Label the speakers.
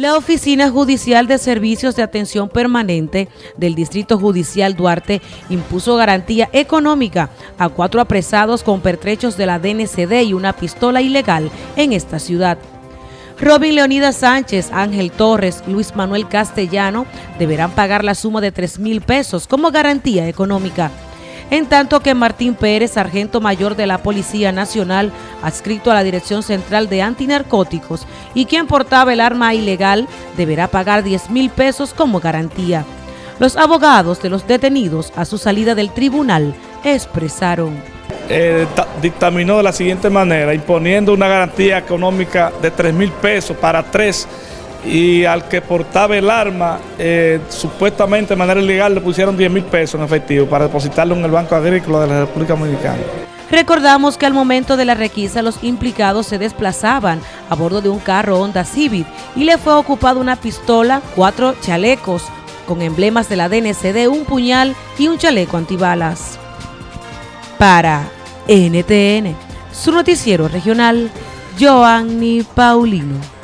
Speaker 1: La Oficina Judicial de Servicios de Atención Permanente del Distrito Judicial Duarte impuso garantía económica a cuatro apresados con pertrechos de la DNCD y una pistola ilegal en esta ciudad. Robin Leonidas Sánchez, Ángel Torres, Luis Manuel Castellano deberán pagar la suma de 3 mil pesos como garantía económica en tanto que Martín Pérez, sargento mayor de la Policía Nacional, adscrito a la Dirección Central de Antinarcóticos y quien portaba el arma ilegal, deberá pagar 10 mil pesos como garantía. Los abogados de los detenidos a su salida del tribunal expresaron.
Speaker 2: Eh, dictaminó de la siguiente manera, imponiendo una garantía económica de 3 mil pesos para tres y al que portaba el arma, eh, supuestamente de manera ilegal, le pusieron 10 mil pesos en efectivo para depositarlo en el Banco Agrícola de la República Dominicana.
Speaker 1: Recordamos que al momento de la requisa los implicados se desplazaban a bordo de un carro Honda Civic y le fue ocupada una pistola, cuatro chalecos con emblemas de la DNCD, un puñal y un chaleco antibalas. Para NTN, su noticiero regional, Joanny Paulino.